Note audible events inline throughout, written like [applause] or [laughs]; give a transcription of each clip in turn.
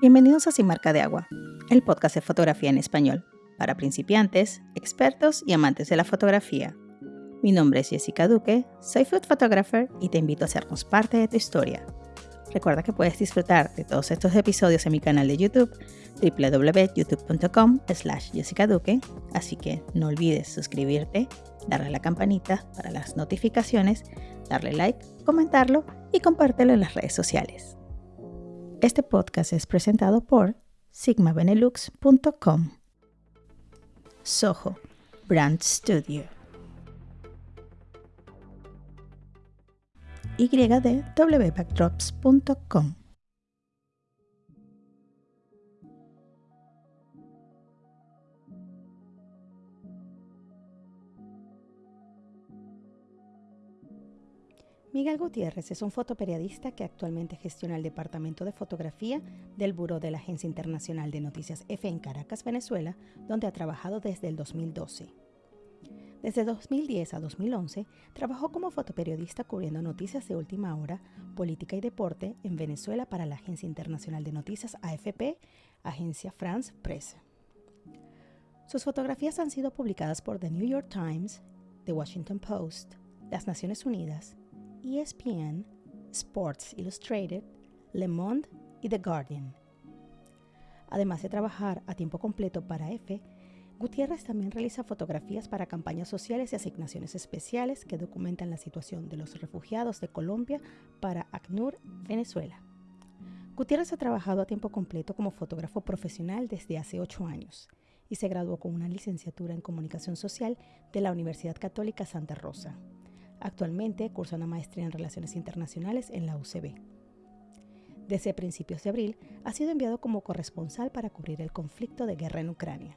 Bienvenidos a Sin Marca de Agua, el podcast de fotografía en español, para principiantes, expertos y amantes de la fotografía. Mi nombre es Jessica Duque, soy food photographer y te invito a hacernos parte de tu historia. Recuerda que puedes disfrutar de todos estos episodios en mi canal de YouTube www.youtube.com slash Jessica Duque, así que no olvides suscribirte, darle a la campanita para las notificaciones, darle like, comentarlo y compártelo en las redes sociales. Este podcast es presentado por sigmabenelux.com. Soho Brand Studio. Y Miguel Gutiérrez es un fotoperiodista que actualmente gestiona el Departamento de Fotografía del Buró de la Agencia Internacional de Noticias F en Caracas, Venezuela, donde ha trabajado desde el 2012. Desde 2010 a 2011 trabajó como fotoperiodista cubriendo noticias de última hora, política y deporte en Venezuela para la Agencia Internacional de Noticias AFP, Agencia France Presse. Sus fotografías han sido publicadas por The New York Times, The Washington Post, las Naciones Unidas, ESPN, Sports Illustrated, Le Monde y The Guardian. Además de trabajar a tiempo completo para EFE, Gutiérrez también realiza fotografías para campañas sociales y asignaciones especiales que documentan la situación de los refugiados de Colombia para ACNUR, Venezuela. Gutiérrez ha trabajado a tiempo completo como fotógrafo profesional desde hace ocho años y se graduó con una licenciatura en comunicación social de la Universidad Católica Santa Rosa. Actualmente cursa una maestría en Relaciones Internacionales en la UCB. Desde principios de abril ha sido enviado como corresponsal para cubrir el conflicto de guerra en Ucrania.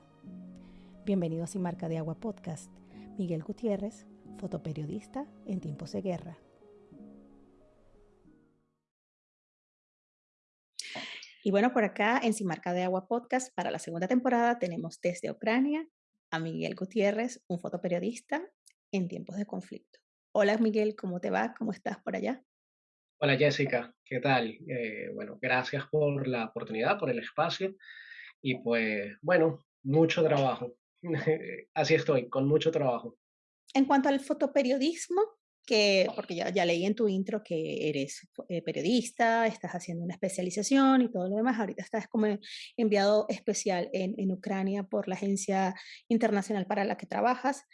Bienvenido a Sin Marca de Agua Podcast. Miguel Gutiérrez, fotoperiodista en tiempos de guerra. Y bueno, por acá en Sin Marca de Agua Podcast, para la segunda temporada tenemos desde Ucrania a Miguel Gutiérrez, un fotoperiodista en tiempos de conflicto. Hola Miguel, ¿cómo te va? ¿Cómo estás por allá? Hola Jessica, ¿qué tal? Eh, bueno, gracias por la oportunidad, por el espacio y pues bueno, mucho trabajo. [laughs] Así estoy, con mucho trabajo. En cuanto al fotoperiodismo, que, porque ya, ya leí en tu intro que eres eh, periodista, estás haciendo una especialización y todo lo demás, ahorita estás como enviado especial en, en Ucrania por la agencia internacional para la que trabajas.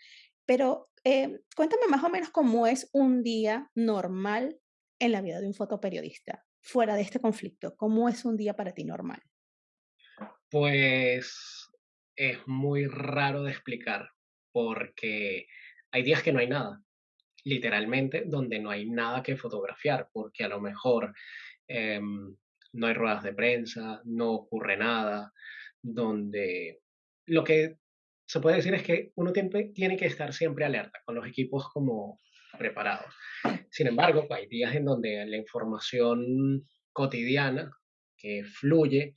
Pero eh, cuéntame más o menos cómo es un día normal en la vida de un fotoperiodista, fuera de este conflicto. ¿Cómo es un día para ti normal? Pues es muy raro de explicar, porque hay días que no hay nada, literalmente, donde no hay nada que fotografiar, porque a lo mejor em, no hay ruedas de prensa, no ocurre nada, donde lo que se puede decir es que uno tiene que estar siempre alerta, con los equipos como preparados. Sin embargo, hay días en donde la información cotidiana que fluye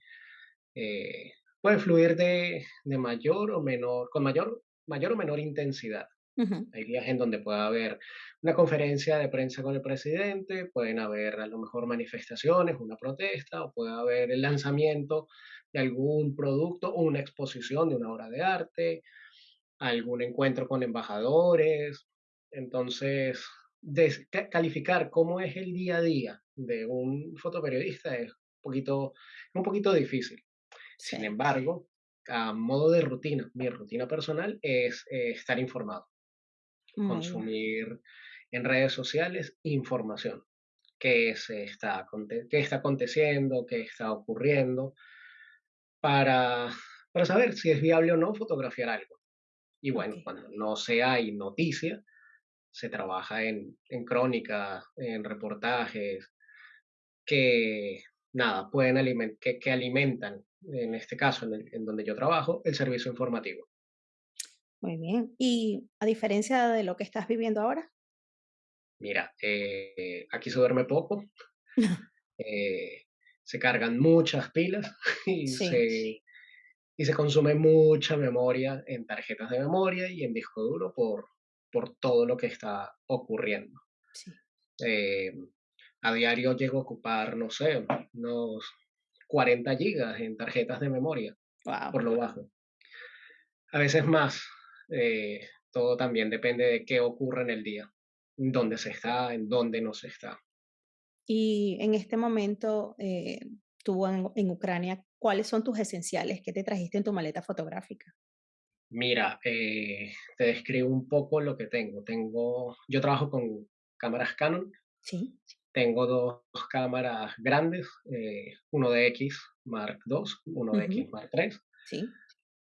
eh, puede fluir de, mayor o menor, con mayor, mayor o menor intensidad. Hay días en donde puede haber una conferencia de prensa con el presidente, pueden haber a lo mejor manifestaciones, una protesta, o puede haber el lanzamiento de algún producto o una exposición de una obra de arte, algún encuentro con embajadores. Entonces, calificar cómo es el día a día de un fotoperiodista es un poquito, un poquito difícil. Sin embargo, a modo de rutina, mi rutina personal es eh, estar informado, consumir en redes sociales información, qué, se está, qué está aconteciendo, qué está ocurriendo, para, para saber si es viable o no fotografiar algo. Y bueno, cuando no se hay noticia, se trabaja en, en crónica, en reportajes, que nada, pueden alimentar, que, que, alimentan, en este caso, en, en, donde yo trabajo, el servicio informativo. Muy bien. ¿Y a diferencia de lo que estás viviendo ahora? Mira, eh, aquí se duerme poco. [laughs] eh, se cargan muchas pilas [laughs] y, se, y se consume mucha memoria en tarjetas de memoria y en disco duro por, por todo lo que está ocurriendo. Eh, a diario llego a ocupar, no sé, unos 40 gigas en tarjetas de memoria, Wow. por lo bajo. A veces más. Eh, todo también depende de qué ocurre en el día, dónde se está, en dónde no se está. Y en este momento, eh, tú en, en Ucrania, ¿cuáles son tus esenciales? ¿Qué te trajiste en tu maleta fotográfica? Mira, eh, te describo un poco lo que tengo. Tengo, yo trabajo con cámaras Canon, Sí. tengo dos cámaras grandes, eh, uno de X Mark II, uno de X Ujú, Mark III Sí.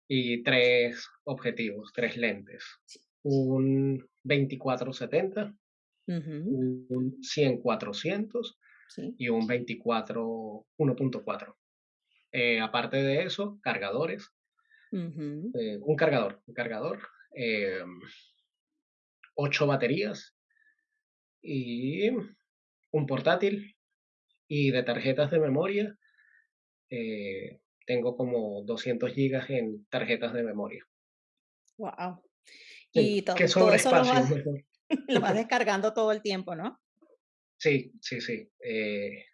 Y tres objetivos, tres lentes. Un 24-70, Ujú, un 100-400 Sí. y un 24 1.4. Eh, aparte de eso, cargadores, eh, un cargador, un cargador, eh, ocho baterías y un portátil y de tarjetas de memoria eh, tengo como 200 gigas en tarjetas de memoria. Wow. Y que to- todo sobre eso lo espacio vas, mejor. [laughs] lo vas [laughs] descargando todo el tiempo, ¿no? Sí, sí, sí. eh,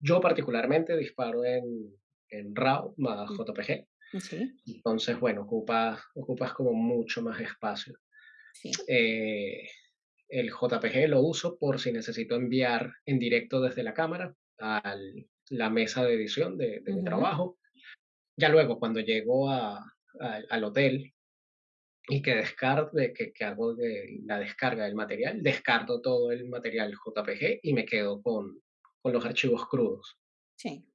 yo particularmente disparo en, en RAW más Mm, JPG, Sí, entonces, bueno, ocupas, ocupas como mucho más espacio. sí. Eh, el JPG lo uso por si necesito enviar en directo desde la cámara a la mesa de edición de, de mi trabajo. Ya luego, cuando llego a- a- al hotel y que, descargue, que, que hago de- la descarga del material, descarto todo el material JPG y me quedo con, con los archivos crudos. Sí.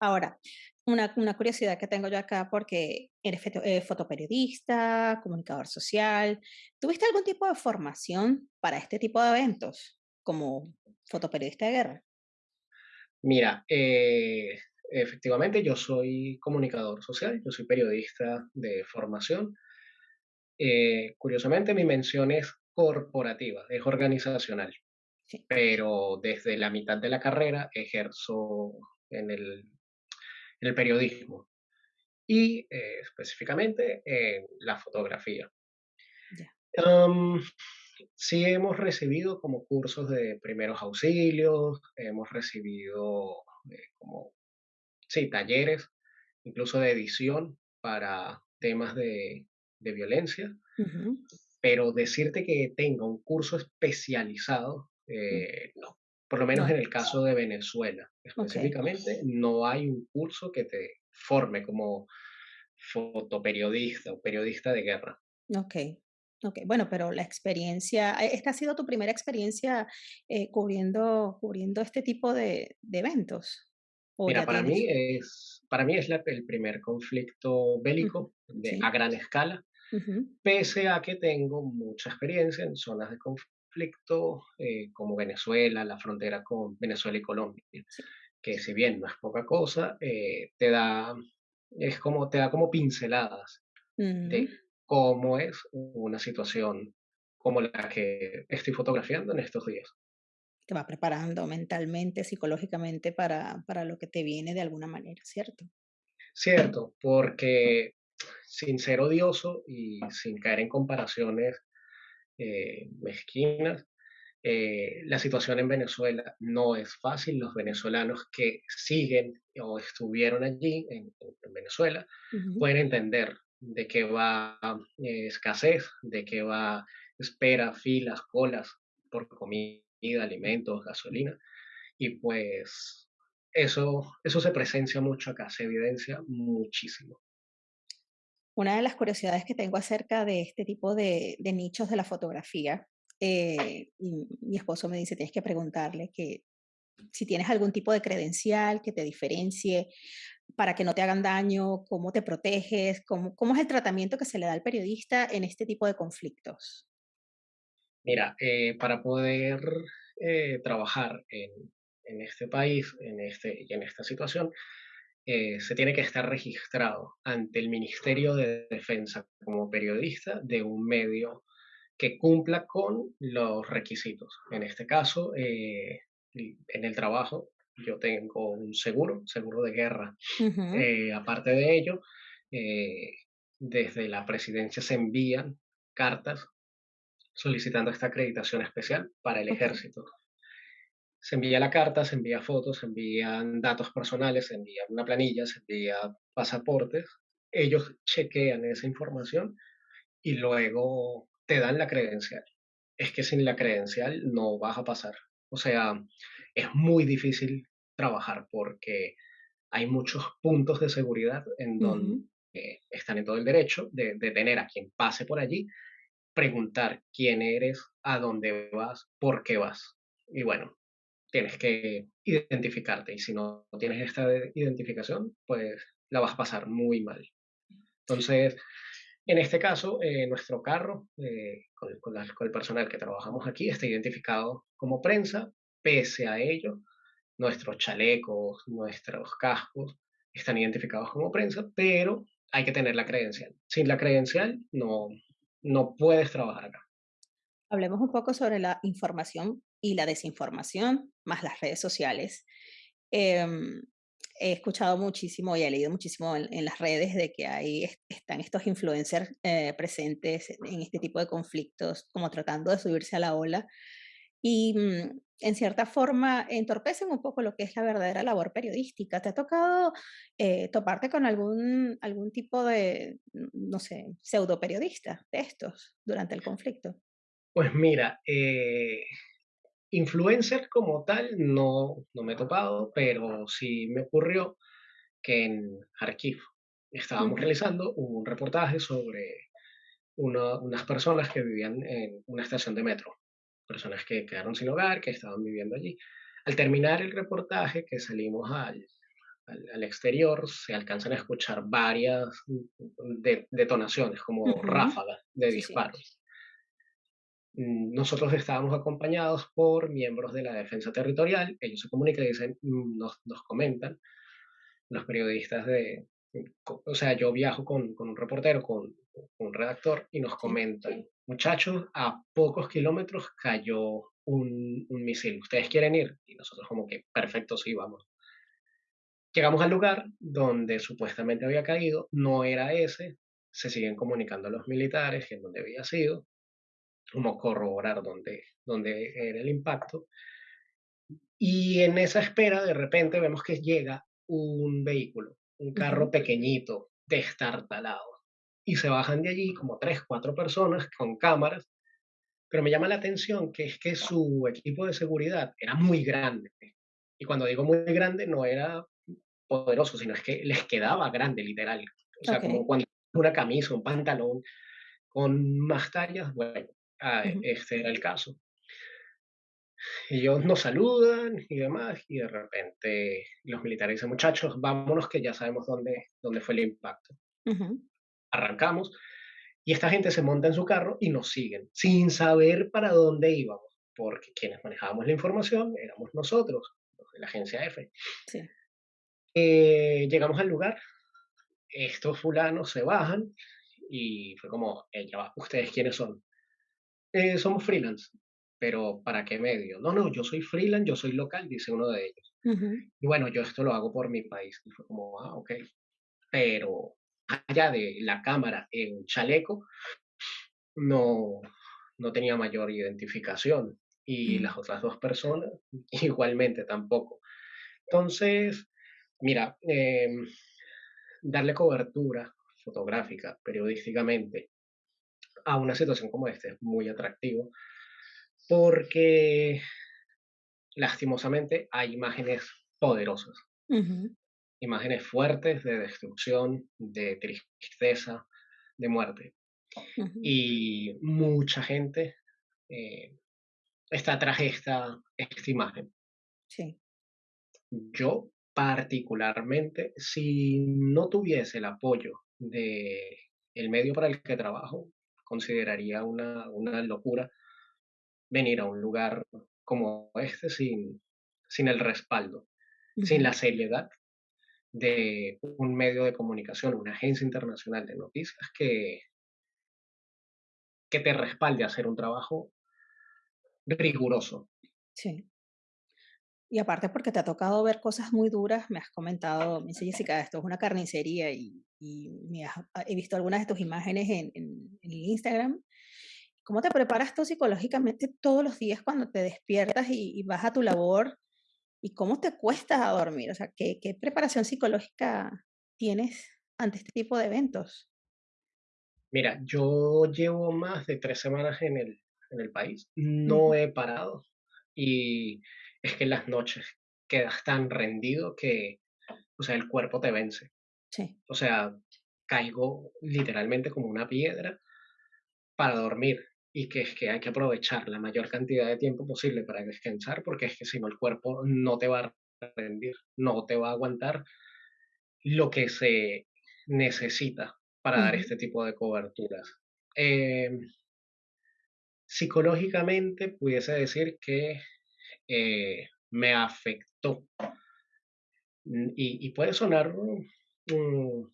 Ahora, una, una curiosidad que tengo yo acá, porque eres foto- eh, fotoperiodista, comunicador social, ¿tuviste algún tipo de formación para este tipo de eventos como fotoperiodista de guerra? Mira, eh, efectivamente yo soy comunicador social, yo soy periodista de formación. Eh, curiosamente mi mención es corporativa, es organizacional, Sí. pero desde la mitad de la carrera ejerzo en el, en el periodismo y eh, específicamente en la fotografía. Sí hemos recibido como cursos de primeros auxilios, hemos recibido eh, como, sí, talleres, incluso de edición para temas de, de violencia, pero decirte que tenga un curso especializado, mm, eh, no. Por lo menos en el caso de Venezuela, específicamente, no hay un curso que te forme como fotoperiodista o periodista de guerra. ok, ok. Bueno, pero la experiencia, eh, ¿esta ha sido tu primera experiencia eh, cubriendo, cubriendo este tipo de, de eventos? ¿O Mira, para mí es, para mí es la- el primer conflicto bélico de, a gran escala, pese a que tengo mucha experiencia en zonas de conflicto eh, como Venezuela, la frontera con Venezuela y Colombia, Sí. que si bien no es poca cosa, eh, te da, es como, te da como pinceladas de cómo es una situación como la que estoy fotografiando en estos días. Te va preparando mentalmente, psicológicamente para, para lo que te viene de alguna manera, ¿cierto? Cierto, porque sin ser odioso y sin caer en comparaciones eh, mezquinas, eh, la situación en Venezuela no es fácil. Los venezolanos que siguen o estuvieron allí en, en Venezuela pueden entender de qué va eh, escasez, de qué va espera, filas, colas por comida, alimentos, gasolina. Y pues eso, eso se presencia mucho acá, se evidencia muchísimo. Una de las curiosidades que tengo acerca de este tipo de, nichos de la fotografía, eh, mi esposo me dice, tienes que preguntarle que si tienes algún tipo de credencial que te diferencie para que no te hagan daño, cómo te proteges, cómo, cómo es el tratamiento que se le da al periodista en este tipo de conflictos. Mira, eh, para poder eh, trabajar en, en este país, en, este, y en esta situación, eh, se tiene que estar registrado ante el Ministerio de Defensa como periodista de un medio que cumpla con los requisitos. En este caso, en el trabajo, yo tengo un seguro, seguro de guerra. Aparte de ello, desde la presidencia se envían cartas solicitando esta acreditación especial para el ejército. Se envía la carta, se envía fotos, se envían datos personales, se envía una planilla, se envía pasaportes. Ellos chequean esa información y luego te dan la credencial. Es que sin la credencial no vas a pasar. O sea, es muy difícil trabajar porque hay muchos puntos de seguridad en donde están en todo el derecho de, de tener a quien pase por allí, preguntar quién eres, a dónde vas, por qué vas. Y bueno, tienes que identificarte y si no tienes esta identificación, pues la vas a pasar muy mal. Entonces, en este caso, eh, nuestro carro, eh, con, con, el personal que trabajamos aquí, está identificado como prensa. Pese a ello, nuestros chalecos, nuestros cascos están identificados como prensa, pero hay que tener la credencial. Sin la credencial no, no puedes trabajar acá. Hablemos un poco sobre la información y la desinformación, más las redes sociales. Em, he escuchado muchísimo y he leído muchísimo en, las redes de que ahí están estos influencers eh, presentes en este tipo de conflictos, como tratando de subirse a la ola y mm, en cierta forma entorpecen un poco lo que es la verdadera labor periodística. ¿Te ha tocado eh, toparte con algún, algún tipo de, no sé, pseudo periodista de estos durante el conflicto? Pues mira, eh, influencer como tal no, no me he topado, pero sí me ocurrió que en Kharkiv estábamos realizando un reportaje sobre unas personas que vivían en una estación de metro, personas que quedaron sin hogar, que estaban viviendo allí. Al terminar el reportaje, que salimos al, al, exterior, se alcanzan a escuchar varias detonaciones, como ráfagas de disparos. Mm, nosotros estábamos acompañados por miembros de la defensa territorial, ellos se comunican y dicen, mm, nos, nos comentan, los periodistas de, o sea, yo viajo con, con un reportero, con, un redactor, y nos comentan, muchachos, a pocos kilómetros cayó un, un, misil, ¿ustedes quieren ir? Y nosotros como que, perfecto, sí, vamos. Llegamos al lugar donde supuestamente había caído, no era ese, se siguen comunicando los militares en donde había sido, como corroborar dónde, dónde era el impacto. Y en esa espera, de repente vemos que llega un vehículo, un carro pequeñito, destartalado. Y se bajan de allí como tres, cuatro personas con cámaras. Pero me llama la atención que es que su equipo de seguridad era muy grande. Y cuando digo muy grande, no era poderoso, sino es que les quedaba grande, literal. O sea, como cuando una camisa, un pantalón con más tallas, bueno, Ah, este era el caso. Y ellos nos saludan y demás, y de repente los militares dicen, muchachos, vámonos que ya sabemos dónde, dónde fue el impacto. Arrancamos y esta gente se monta en su carro y nos siguen, sin saber para dónde íbamos, porque quienes manejábamos la información éramos nosotros, de la agencia F. Eh, llegamos al lugar, estos fulanos se bajan y fue como, ¿ustedes quiénes son? Eh, somos freelance, pero ¿para qué medio? No, no, yo soy freelance, yo soy local, dice uno de ellos. Y bueno, yo esto lo hago por mi país. Y fue como, ah, ok. Pero allá de la cámara en chaleco, no, no tenía mayor identificación. Y las otras dos personas, [laughs] igualmente tampoco. Entonces, mira, em, darle cobertura fotográfica, periodísticamente, a una situación como esta es muy atractivo porque lastimosamente hay imágenes poderosas, imágenes fuertes de destrucción, de tristeza, de muerte. Y mucha gente eh, está tras esta, esta imagen. Sí. Yo particularmente, si no tuviese el apoyo de el medio para el que trabajo, consideraría una, una locura venir a un lugar como este sin, sin el respaldo, sin la seriedad de un medio de comunicación, una agencia internacional de noticias que, que te respalde a hacer un trabajo riguroso. Sí. Y aparte porque te ha tocado ver cosas muy duras, me has comentado, me dice Jessica, esto es una carnicería y, me he visto algunas de tus imágenes en, en, Instagram ¿Cómo te preparas tú psicológicamente todos los días cuando te despiertas y, y vas a tu labor? ¿Y cómo te cuestas a dormir? O sea, ¿qué, qué preparación psicológica tienes ante este tipo de eventos? Mira, yo llevo más de tres semanas en el, en el país, no he parado y es que en las noches quedas tan rendido que, o sea, el cuerpo te vence. Sí. O sea, caigo literalmente como una piedra para dormir y que es que hay que aprovechar la mayor cantidad de tiempo posible para descansar porque es que si no el cuerpo no te va a rendir, no te va a aguantar lo que se necesita para dar este tipo de coberturas. Em, psicológicamente pudiese decir que eh, me afectó mm, y, y puede sonar mm,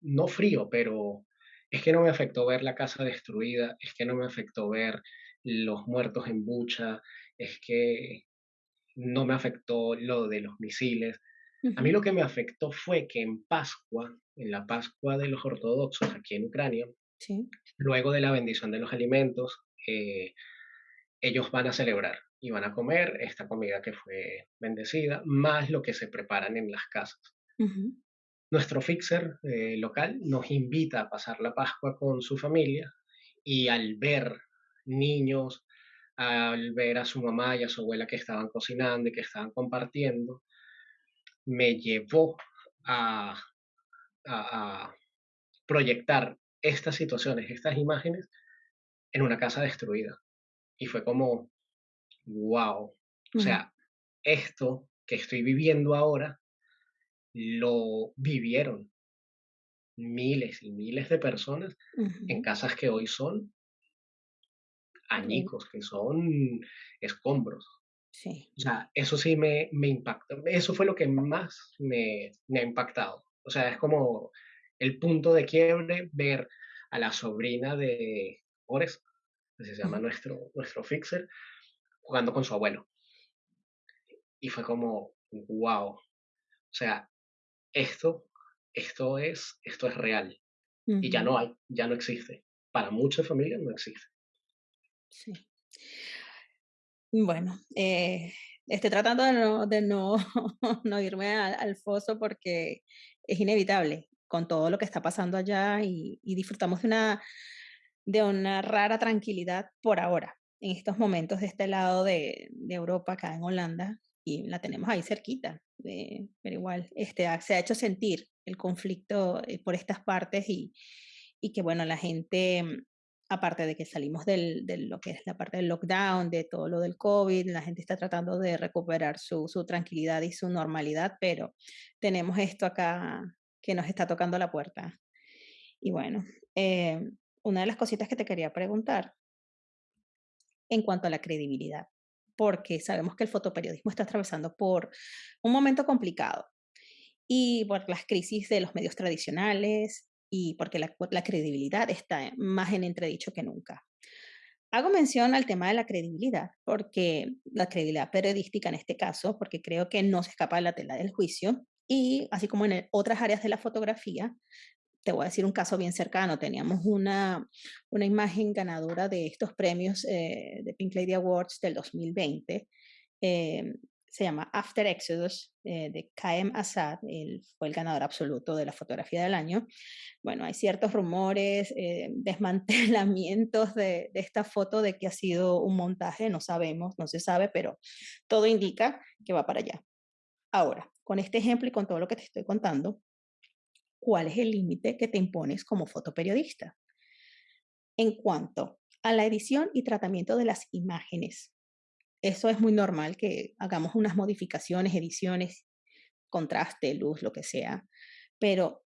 no frío, pero es que no me afectó ver la casa destruida, es que no me afectó ver los muertos en Bucha, es que no me afectó lo de los misiles. A mí lo que me afectó fue que en Pascua, en la Pascua de los ortodoxos aquí en Ucrania, Sí. luego de la bendición de los alimentos, eh, ellos van a celebrar y van a comer esta comida que fue bendecida, más lo que se preparan en las casas. ujú, Nuestro fixer eh, local nos invita a pasar la Pascua con su familia y al ver niños, al ver a su mamá y a su abuela que estaban cocinando y que estaban compartiendo, me llevó a, a- a proyectar estas situaciones, estas imágenes en una casa destruida. Y fue como, wow, o sea, esto que estoy viviendo ahora lo vivieron miles y miles de personas en casas que hoy son añicos, que son escombros. Sí. O sea, eso sí me, me impactó. Eso fue lo que más me, me ha impactado. O sea, es como el punto de quiebre ver a la sobrina de Ores, que se llama nuestro, nuestro fixer, jugando con su abuelo. Y fue como, wow. O sea, esto, esto es, esto es real. Y ya no hay, ya no existe. Para muchas familias no existe. Sí. Bueno, eh, estoy tratando de no, de no, [laughs] no irme al, al foso porque es inevitable con todo lo que está pasando allá y, y disfrutamos de una, de una rara tranquilidad por ahora, en estos momentos de este lado de, de Europa, acá en Holanda, y la tenemos ahí cerquita, eh, pero igual este, se ha hecho sentir el conflicto eh, por estas partes y, y que bueno, la gente aparte de que salimos del, de lo que es la parte del lockdown, de todo lo del COVID, la gente está tratando de recuperar su, su tranquilidad y su normalidad, pero tenemos esto acá que nos está tocando la puerta. Y bueno, eh, una de las cositas que te quería preguntar en cuanto a la credibilidad, porque sabemos que el fotoperiodismo está atravesando por un momento complicado y por las crisis de los medios tradicionales y porque la, la credibilidad está más en entredicho que nunca. Hago mención al tema de la credibilidad, porque la credibilidad periodística en este caso, porque creo que no se escapa de la tela del juicio, y así como en el- otras áreas de la fotografía, te voy a decir un caso bien cercano, teníamos una, una imagen ganadora de estos premios eh, de Pink Lady Awards del 2020, eh, se llama After Exodus, eh, de Kaem Assad, él fue el ganador absoluto de la fotografía del año, bueno, hay ciertos rumores, eh, desmantelamientos de, de esta foto de que ha sido un montaje, no sabemos, no se sabe, pero todo indica que va para allá. Ahora, con este ejemplo y con todo lo que te estoy contando, ¿cuál es el límite que te impones como fotoperiodista? En cuanto a la edición y tratamiento de las imágenes, eso es muy normal que hagamos unas modificaciones, ediciones, contraste, luz, lo que sea, pero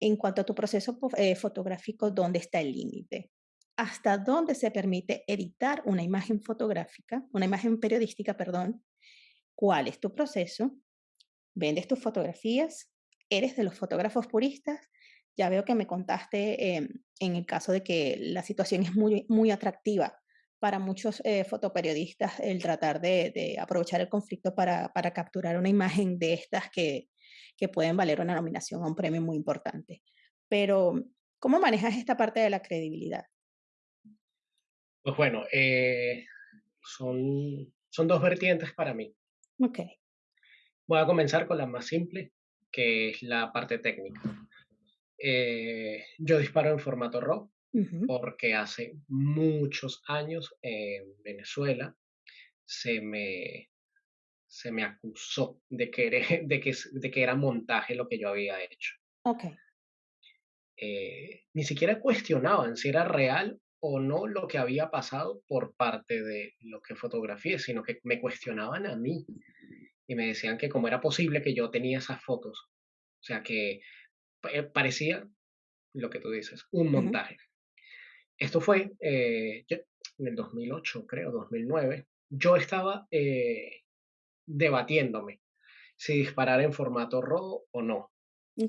En cuanto a tu proceso eh, fotográfico, ¿dónde está el límite? ¿Hasta dónde se permite editar una imagen fotográfica, una imagen periodística, perdón? ¿Cuál es tu proceso? ¿Vendes tus fotografías? ¿Eres de los fotógrafos puristas? Ya veo que me contaste em, en el caso de que la situación es muy, muy atractiva para muchos eh, fotoperiodistas el tratar de, de aprovechar el conflicto para, para capturar una imagen de estas que, que pueden valer una nominación a un premio muy importante. Pero, ¿cómo manejas esta parte de la credibilidad? Pues bueno, eh, son, son dos vertientes para mí. Ok. Voy a comenzar con la más simple, que es la parte técnica. Eh, yo disparo en formato RAW Ujú. porque hace muchos años en Venezuela se me, se me acusó de que, era, [laughs] de, que, de que era montaje lo que yo había hecho. Ok. Eh, ni siquiera cuestionaban si era real o no lo que había pasado por parte de lo que fotografié, sino que me cuestionaban a mí y me decían que cómo era posible que yo tenía esas fotos. O sea, que pa- parecía lo que tú dices, un montaje. Esto fue eh, yo- en el 2008, creo, 2009. Yo estaba eh, debatiéndome si disparar en formato RAW o no,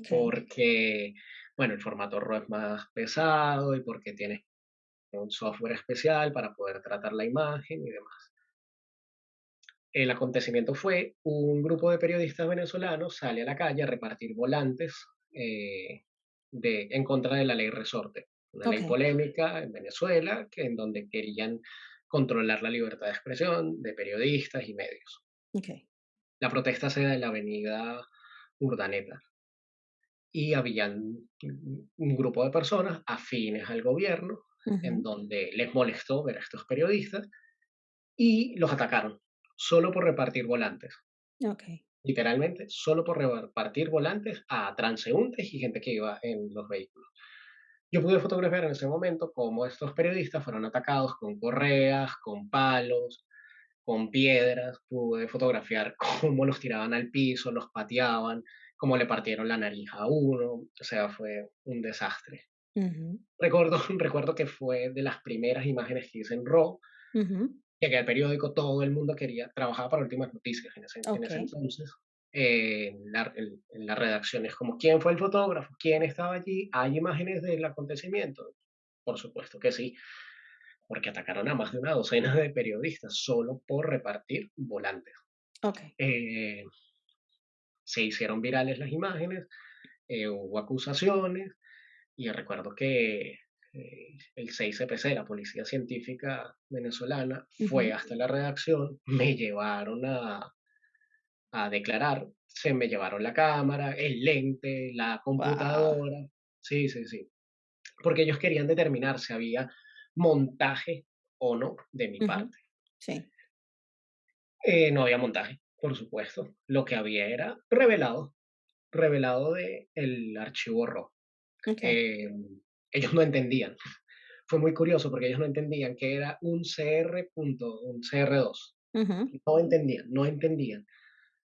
porque, bueno, el formato RAW es más pesado y porque tiene un software especial para poder tratar la imagen y demás. El acontecimiento fue un grupo de periodistas venezolanos sale a la calle a repartir volantes eh, de, en contra de la ley Resorte, una ley polémica en Venezuela que, en donde querían controlar la libertad de expresión de periodistas y medios. Ok. La protesta se da en la avenida Urdaneta. Y habían un grupo de personas afines al gobierno en donde les molestó ver a estos periodistas y los atacaron solo por repartir volantes. Ok. Literalmente, solo por repartir volantes a transeúntes y gente que iba en los vehículos. Yo pude fotografiar en ese momento cómo estos periodistas fueron atacados con correas, con palos, con piedras. Pude fotografiar [laughs] cómo los tiraban al piso, los pateaban, cómo le partieron la nariz a uno. O sea, fue un desastre. Recuerdo, [laughs] recuerdo que fue de las primeras imágenes que hice en RAW. Llegué al periódico, todo el mundo quería, trabajaba para Últimas Noticias en ese, en Ok. ese entonces. eh, en, la, en- en la redacción es como, ¿quién fue el fotógrafo? ¿Quién estaba allí? ¿Hay imágenes del acontecimiento? Por supuesto que sí, porque atacaron a más de una docena de periodistas solo por repartir volantes. Ok. Eh, se hicieron virales las imágenes, eh, hubo acusaciones, y recuerdo que el 6CPC, la Policía Científica Venezolana, fue hasta la redacción, me llevaron a, a declarar, se me llevaron la cámara, el lente, la Wow. computadora, sí, sí, sí, porque ellos querían determinar si había montaje o no de mi parte. Sí. Eh, no había montaje, por supuesto, lo que había era revelado, revelado de el archivo RAW. Ok. Eh, ellos no entendían [laughs] fue muy curioso porque ellos no entendían que era un CR punto, un CR2. Ujú. No entendían, no entendían.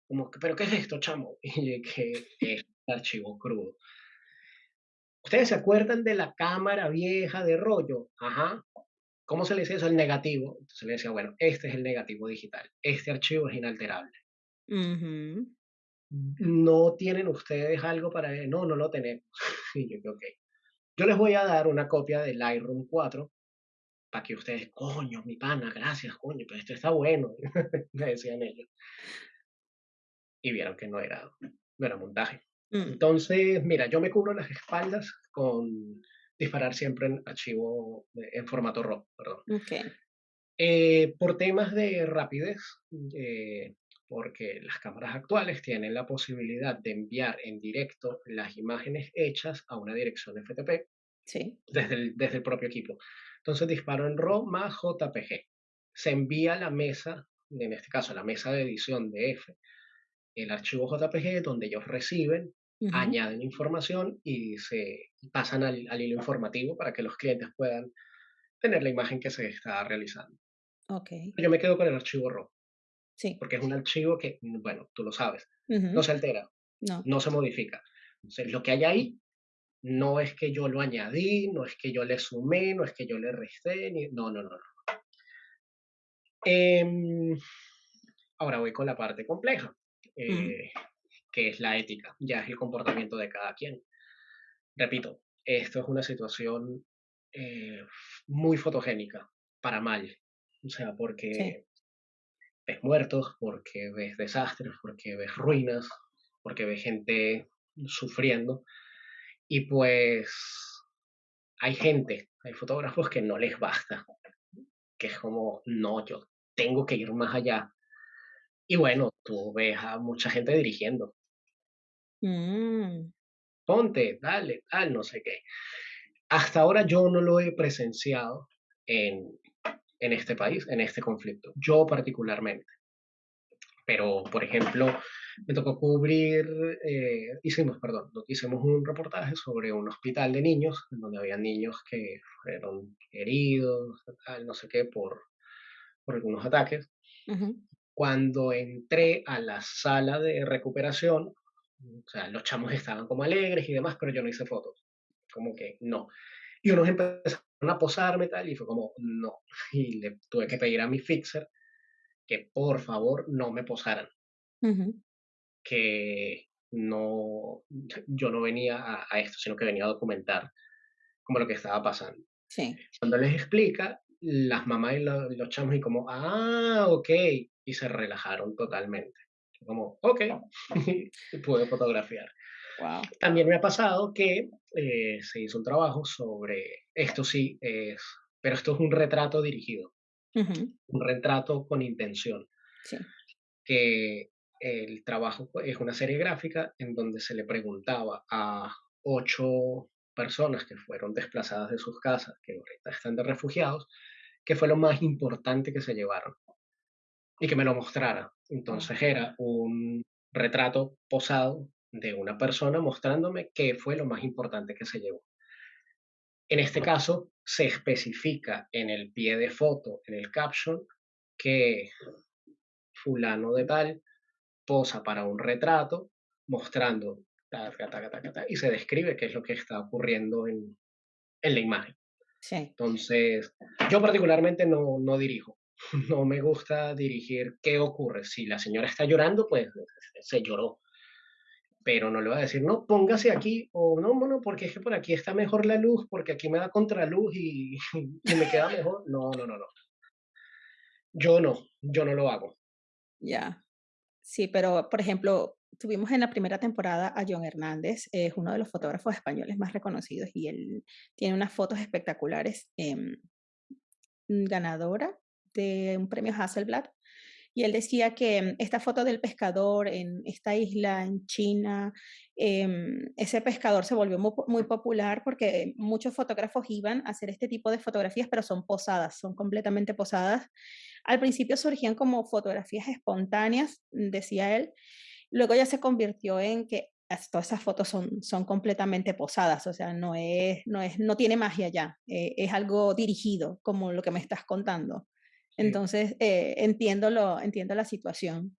Como, que, ¿pero qué es esto, chamo? [laughs] Y que es archivo crudo. ¿Ustedes se acuerdan de la cámara vieja de rollo? Ajá. ¿Cómo se le decía eso? El negativo. Entonces le decía, bueno, este es el negativo digital. Este archivo es inalterable. ¿No tienen ustedes algo para...? No, no lo tenemos. [laughs] Y yo, ok. Yo les voy a dar una copia del Lightroom 4 para que ustedes, coño, mi pana, gracias, coño, pero esto está bueno, [laughs] me decían ellos. Y vieron que no era, no era montaje. Mm. Entonces, mira, yo me cubro las espaldas con disparar siempre en archivo, de- en formato RAW, perdón. Eh, por temas de rapidez, eh, porque las cámaras actuales tienen la posibilidad de enviar en directo las imágenes hechas a una dirección FTP Sí. desde el, desde el propio equipo. Entonces disparo en RAW más JPG. Se envía a la mesa, en este caso la mesa de edición de F, el archivo JPG donde ellos reciben, añaden información y se pasan al, al hilo informativo para que los clientes puedan tener la imagen que se está realizando. Yo me quedo con el archivo RAW, Sí. porque es un archivo que, bueno, tú lo sabes, no Ujú. se altera, No. no se modifica. Entonces, lo que hay ahí no es que yo lo añadí, no es que yo le sumé, no es que yo le resté, ni... no, no, no. no. Em, ahora voy con la parte compleja, eh, que es la ética, ya es el comportamiento de cada quien. Repito, esto es una situación eh, muy fotogénica, para mal. O sea, Sí. Ves muertos, porque ves desastres, porque ves ruinas, porque ves gente sufriendo. Y pues hay gente, hay fotógrafos que no les basta. que es como, no, yo tengo que ir más allá. Y bueno, tú ves a mucha gente dirigiendo. Mm. Ponte, dale, tal, no sé qué. Hasta ahora yo no lo he presenciado en, en este país, en este conflicto, yo particularmente. Pero, por ejemplo, me tocó cubrir, eh, hicimos, perdón, hicimos un reportaje sobre un hospital de niños, en donde había niños que fueron heridos, tal, no sé qué, por, por algunos ataques. Ujú. Cuando entré a la sala de recuperación, o sea, los chamos estaban como alegres y demás, pero yo no hice fotos. Como que no. Y unos empezaron a posarme tal, y fue como, no. [laughs] Y le tuve que pedir a mi fixer que por favor no me posaran, que no, yo no venía a, a esto, sino que venía a documentar como lo que estaba pasando. Sí. Cuando les explica, las mamás y lo- los chamos y como, ah, ok, y se relajaron totalmente. Como, ok, [laughs] pude fotografiar. Wow. También me ha pasado que eh, se hizo un trabajo sobre, esto sí es, pero esto es un retrato dirigido, Ujú. un retrato con intención, Sí. que el trabajo es una serie gráfica en donde se le preguntaba a ocho personas que fueron desplazadas de sus casas, que ahorita están de refugiados, qué fue lo más importante que se llevaron y que me lo mostrara. Entonces era un retrato posado de una persona mostrándome qué fue lo más importante que se llevó. En este caso, se especifica en el pie de foto, en el caption, que fulano de tal posa para un retrato mostrando taca, taca, taca, y se describe qué es lo que está ocurriendo en, en la imagen. Sí. Entonces, yo particularmente no, no dirijo. [laughs] No me gusta dirigir qué ocurre. Si la señora está llorando, pues se lloró. Pero no le voy a decir, no, póngase aquí, o no, bueno, porque es que por aquí está mejor la luz, porque aquí me da contraluz y, [laughs] y me queda mejor. No, no, no, no. Yo no, yo no lo hago. Ya. Sí, pero por ejemplo, tuvimos en la primera temporada a John Hernández, es uno de los fotógrafos españoles más reconocidos y él tiene unas fotos espectaculares, mm, ganadora de un premio Hasselblad. Y él decía que esta foto del pescador en esta isla en China, em, ese pescador se volvió mu- muy, popular porque muchos fotógrafos iban a hacer este tipo de fotografías, pero son posadas, son completamente posadas. Al principio surgían como fotografías espontáneas, decía él, luego ya se convirtió en que as- todas esas fotos son, son completamente posadas, o sea, no es, no es, no tiene magia ya, eh, es algo dirigido, como lo que me estás contando. Entonces, eh, entiendo, lo, entiendo la situación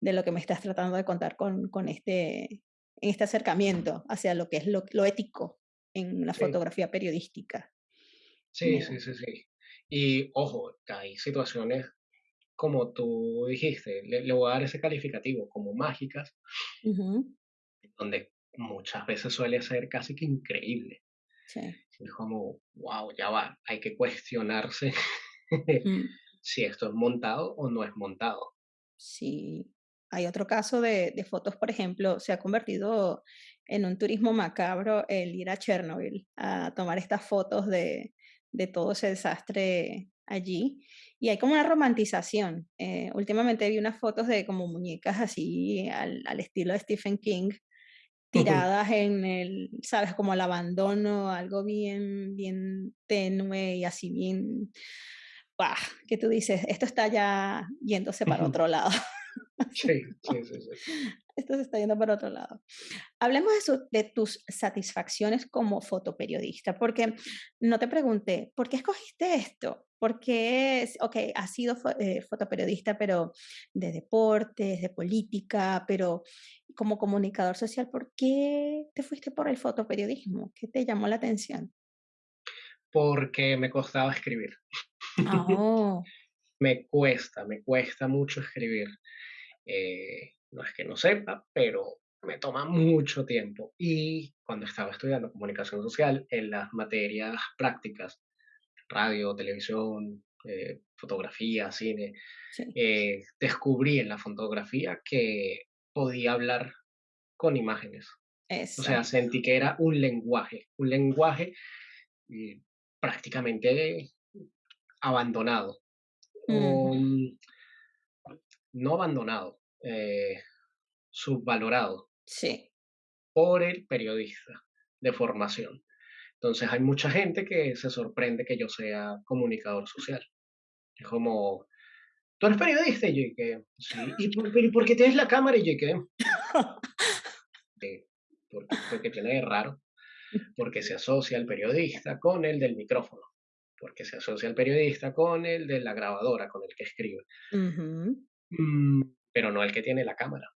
de lo que me estás tratando de contar con, con este, este acercamiento hacia lo que es lo, lo ético en la sí, fotografía periodística. sí, Ya. sí, sí, sí. Y ojo, hay situaciones, como tú dijiste, le, le voy a dar ese calificativo, como mágicas, Ujú, donde muchas veces suele ser casi que increíble. Sí. Es como, wow, ya va, hay que cuestionarse Mm. Si esto es montado o no es montado. Sí, hay otro caso de, de fotos, por ejemplo, se ha convertido en un turismo macabro el ir a Chernobyl a tomar estas fotos de, de todo ese desastre allí. Y hay como una romantización. Eh, últimamente vi unas fotos de como muñecas así al, al estilo de Stephen King, tiradas en el, sabes, como el abandono, algo bien, bien tenue y así bien, ¡pah! que tú dices, esto está ya yéndose para otro lado. Sí, sí, sí, sí. [laughs] Esto se está yendo para otro lado. Hablemos de, su- de tus satisfacciones como fotoperiodista, porque no te pregunté, ¿por qué escogiste esto? Porque, ok, has sido eh, fotoperiodista, pero de deportes, de política, pero como comunicador social, ¿por qué te fuiste por el fotoperiodismo? ¿Qué te llamó la atención? Porque me costaba escribir. Ah, [laughs] Oh, Me cuesta, me cuesta mucho escribir. Eh, no es que no sepa, pero me toma mucho tiempo. Y cuando estaba estudiando comunicación social, en las materias prácticas, radio, televisión, eh, fotografía, cine, sí, eh, descubrí en la fotografía que podía hablar con imágenes. O sea, sentí que era un lenguaje, un lenguaje eh, prácticamente abandonado. o no abandonado, eh, subvalorado Sí. por el periodista de formación. Entonces hay mucha gente que se sorprende que yo sea comunicador social. Es como, ¿tú eres periodista? Y yo que, sí. ¿Y por, pero ¿y por qué tienes la cámara? Y yo que, [laughs] porque, porque tiene de raro, porque se asocia el periodista con el del micrófono, porque se asocia el periodista con el de la grabadora, con el que escribe. Mm, pero no el que tiene la cámara.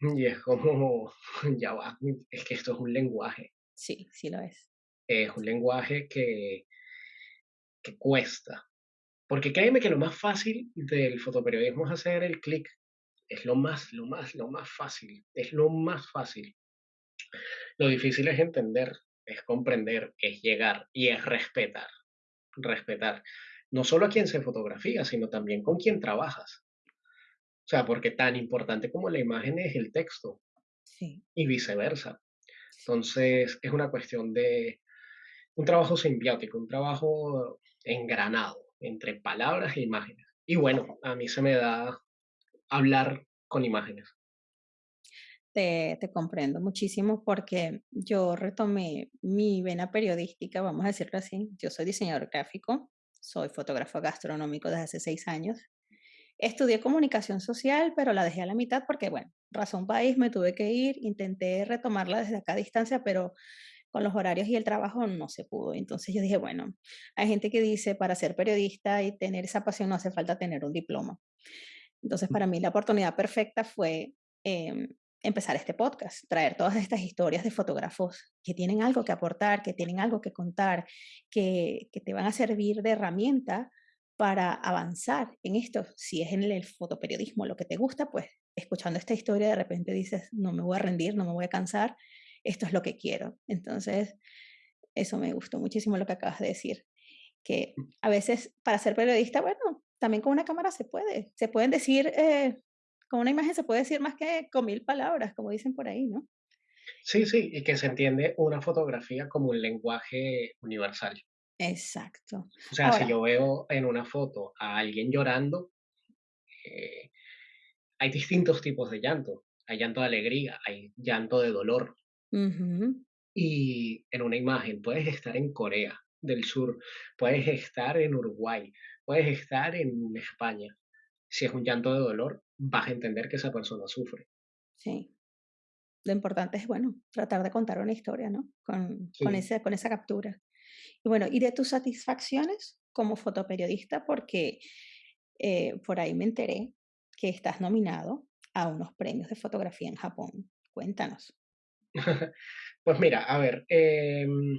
Y es como, [laughs] ya va, es que esto es un lenguaje, Sí, sí lo es. es un lenguaje que, que cuesta. Porque créeme que lo más fácil del fotoperiodismo es hacer el clic. Es lo más, lo más, lo más fácil. Es lo más fácil. Lo difícil es entender, es comprender, es llegar y es respetar. Respetar. No solo a quien se fotografía, sino también con quien trabajas. O sea, porque tan importante como la imagen es el texto Sí, y viceversa. Entonces, es una cuestión de un trabajo simbiótico, un trabajo engranado entre palabras e imágenes. Y bueno, a mí se me da hablar con imágenes. Te, te comprendo muchísimo porque yo retomé mi vena periodística, vamos a decirlo así. Yo soy diseñador gráfico, soy fotógrafo gastronómico desde hace seis años. Estudié comunicación social, pero la dejé a la mitad porque, bueno, razón país, me tuve que ir, intenté retomarla desde acá a distancia, pero con los horarios y el trabajo no se pudo. Entonces yo dije, bueno, hay gente que dice para ser periodista y tener esa pasión no hace falta tener un diploma. Entonces para mí la oportunidad perfecta fue em, empezar este podcast, traer todas estas historias de fotógrafos que tienen algo que aportar, que tienen algo que contar, que, que te van a servir de herramienta para avanzar en esto. Si es en el fotoperiodismo lo que te gusta, pues escuchando esta historia de repente dices, no me voy a rendir, no me voy a cansar, esto es lo que quiero. Entonces, eso me gustó muchísimo lo que acabas de decir, que a veces para ser periodista, bueno, también con una cámara se puede, se pueden decir, eh, con una imagen se puede decir más que con mil palabras, como dicen por ahí, ¿no? Sí, sí, y que se entiende una fotografía como un lenguaje universal. Exacto. O sea, si yo veo en una foto a alguien llorando, eh, hay distintos tipos de llanto. Hay llanto de alegría, hay llanto de dolor. Y en una imagen puedes estar en Corea del Sur, puedes estar en Uruguay, puedes estar en España. Si es un llanto de dolor, vas a entender que esa persona sufre. sí. Lo importante es, bueno, tratar de contar una historia, ¿no? Con, con, ese, con esa captura. Y bueno, y de tus satisfacciones como fotoperiodista, porque eh, por ahí me enteré que estás nominado a unos premios de fotografía en Japón. Cuéntanos. [laughs] Pues mira, a ver, em,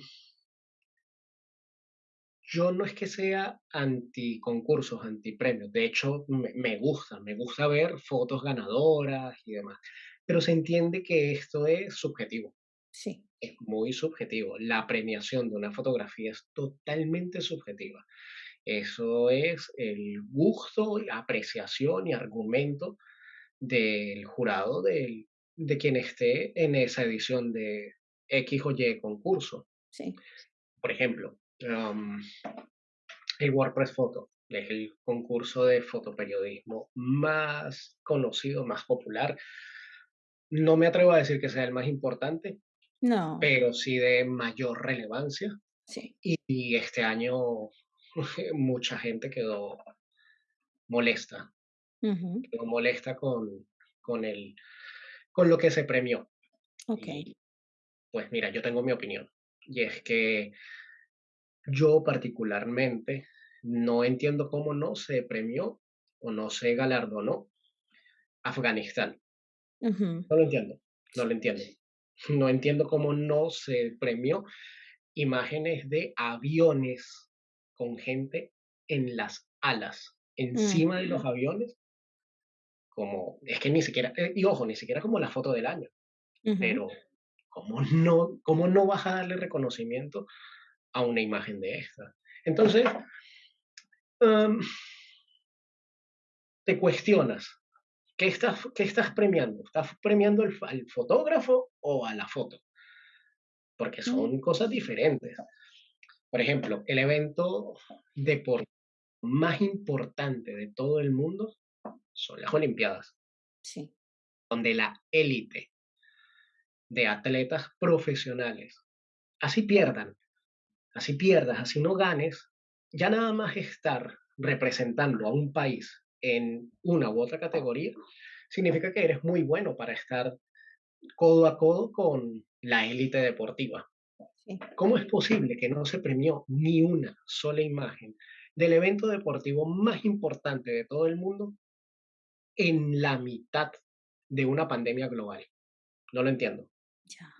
yo no es que sea anti concursos, anti premios. De hecho, me, me gusta, me gusta ver fotos ganadoras y demás. Pero se entiende que esto es subjetivo. Sí, es muy subjetivo. La premiación de una fotografía es totalmente subjetiva. Eso es el gusto, y apreciación y argumento del jurado, del, de quien esté en esa edición de X o Y concurso. sí. Por ejemplo, um, el WordPress Photo es el concurso de fotoperiodismo más conocido, más popular. No me atrevo a decir que sea el más importante, No, pero sí de mayor relevancia. sí. Y, y este año [laughs] mucha gente quedó molesta, quedó molesta con, con, el, con lo que se premió. Ok. Y pues mira, yo tengo mi opinión. Y es que yo particularmente no entiendo cómo no se premió o no se galardonó Afganistán. No lo entiendo, no lo entiendo. [laughs] No entiendo cómo no se premió imágenes de aviones con gente en las alas, encima de ujú, los aviones, como, es que ni siquiera, eh, y ojo, ni siquiera como la foto del año, ujú, pero ¿cómo no, cómo no vas a darle reconocimiento a una imagen de esta? Entonces, am, te cuestionas, ¿qué estás, qué estás premiando? ¿Estás premiando al, al fotógrafo o a la foto? Porque son cosas diferentes. Por ejemplo, el evento deportivo. más importante de todo el mundo son las Olimpiadas. Sí. Donde la élite de atletas profesionales, así pierdan, así pierdas, así no ganes, ya nada más estar representando a un país en una u otra categoría, significa que eres muy bueno para estar codo a codo con la élite deportiva. ¿Cómo es posible que no se premió ni una sola imagen del evento deportivo más importante de todo el mundo en la mitad de una pandemia global? No lo entiendo. Ya.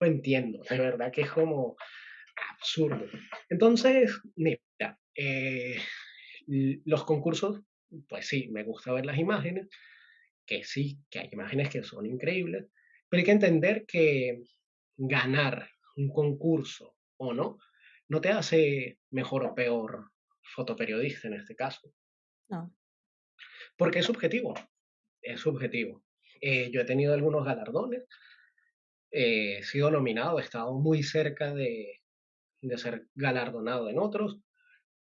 No entiendo, de verdad que es como absurdo. Entonces, mira, eh, los concursos, pues sí, me gusta ver las imágenes, que sí, que hay imágenes que son increíbles, pero hay que entender que ganar un concurso o no, no te hace mejor o peor fotoperiodista en este caso. No. Porque es subjetivo, es subjetivo. Eh, yo he tenido algunos galardones, he sido nominado, he estado muy cerca de, de ser galardonado en otros,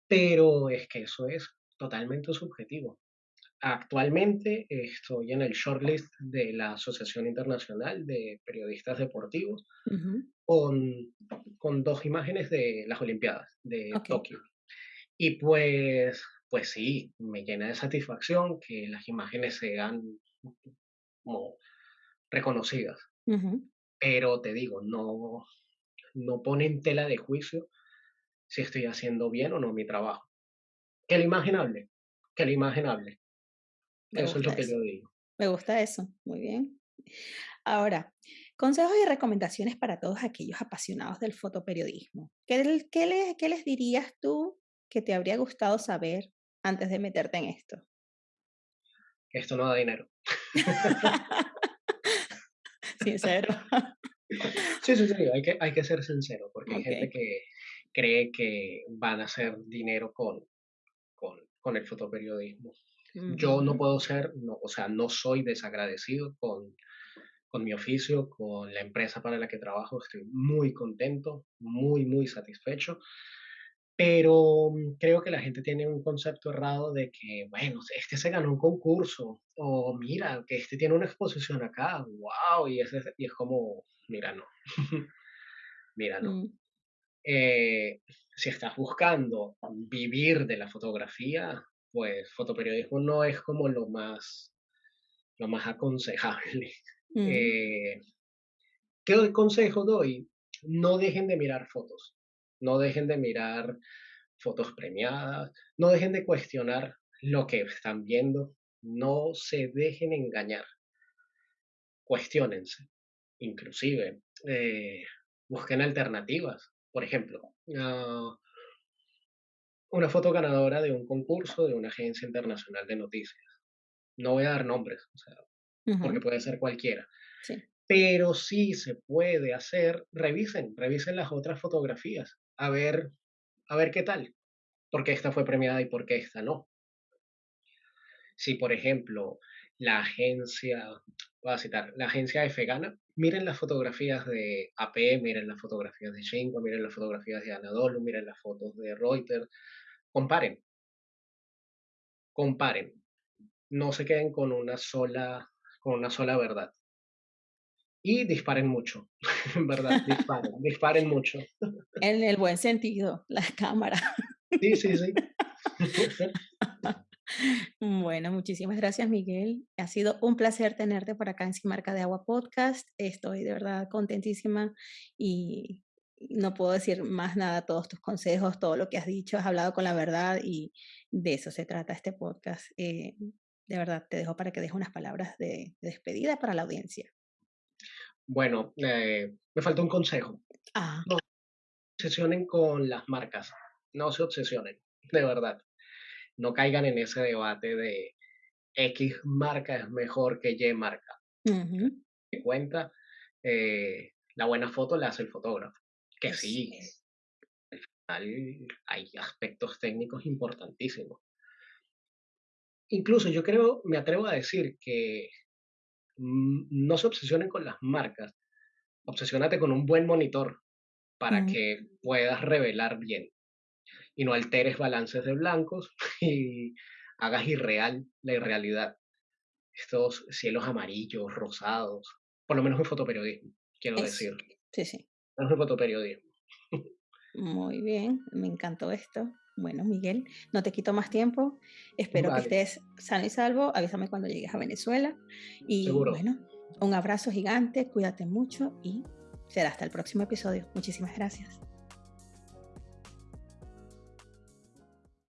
pero es que eso es totalmente subjetivo. Actualmente estoy en el shortlist de la Asociación Internacional de Periodistas Deportivos con, con, dos imágenes de las Olimpiadas de Tokio. Y pues, pues sí, me llena de satisfacción que las imágenes sean como reconocidas. Pero te digo, no, no pone en tela de juicio si estoy haciendo bien o no mi trabajo. Que la imagen hable, que la imagen hable. eso es lo que yo digo. Me gusta eso, muy bien. Ahora, consejos y recomendaciones para todos aquellos apasionados del fotoperiodismo. ¿Qué, qué, les, ¿Qué les dirías tú que te habría gustado saber antes de meterte en esto? Esto no da dinero. [laughs] Sincero. [laughs] [laughs] Sí, sí, sí, hay que, hay que ser sincero, porque hay gente que cree que van a hacer dinero con, con, con el fotoperiodismo. Yo no puedo ser, no, o sea, no soy desagradecido con, con mi oficio, con la empresa para la que trabajo. Estoy muy contento, muy, muy satisfecho. Pero mm, creo que la gente tiene un concepto errado de que, bueno, este se ganó un concurso, o mira, que este tiene una exposición acá, wow, y es, y es como, mira, no, [laughs] mira, no. Mm. Eh, si estás buscando vivir de la fotografía, pues fotoperiodismo no es como lo más, lo más aconsejable. Mm. Eh, ¿Qué consejo doy? No dejen de mirar fotos, no dejen de mirar fotos premiadas, no dejen de cuestionar lo que están viendo, no se dejen engañar, cuestionense, inclusive eh, busquen alternativas. Por ejemplo, ah, una foto ganadora de un concurso de una agencia internacional de noticias. No voy a dar nombres, o sea, porque puede ser cualquiera. Pero sí se puede hacer, revisen, revisen las otras fotografías, a ver, a ver qué tal, por qué esta fue premiada y por qué esta no. Si, por ejemplo, la agencia, voy a citar, la agencia miren las fotografías de AP, miren las fotografías de Shinko, miren las fotografías de Anadolu, miren las fotos de Reuters, comparen, comparen, no se queden con una sola con una sola verdad. Y disparen mucho, [laughs] ¿verdad? Disparen, [laughs] disparen mucho. En el buen sentido, la cámara. Sí, sí, sí. [laughs] Bueno, muchísimas gracias, Miguel. Ha sido un placer tenerte por acá en Sin Marca de Agua Podcast. Estoy de verdad contentísima y no puedo decir más nada, todos tus consejos, todo lo que has dicho, has hablado con la verdad y de eso se trata este podcast. Eh, de verdad, te dejo para que dejes unas palabras de, despedida para la audiencia. Bueno, eh, me falta un consejo. Ah. No se obsesionen con las marcas, no se obsesionen, de verdad. No caigan en ese debate de X marca es mejor que Y marca. Uh cuenta, eh, la buena foto la hace el fotógrafo. Que sí, al final hay aspectos técnicos importantísimos Incluso yo creo, me atrevo a decir que no se obsesionen con las marcas, obsesionate con un buen monitor para que puedas revelar bien. y no alteres balances de blancos [laughs] y hagas irreal la irrealidad. Estos cielos amarillos, rosados, por lo menos en fotoperiodismo, quiero decir. Sí, sí. Fotoperiodismo. [laughs] Muy bien, me encantó esto. Bueno, Miguel, no te quito más tiempo. Espero que estés sano y salvo. Avísame cuando llegues a Venezuela. Y bueno, un abrazo gigante, cuídate mucho y será hasta el próximo episodio. Muchísimas gracias.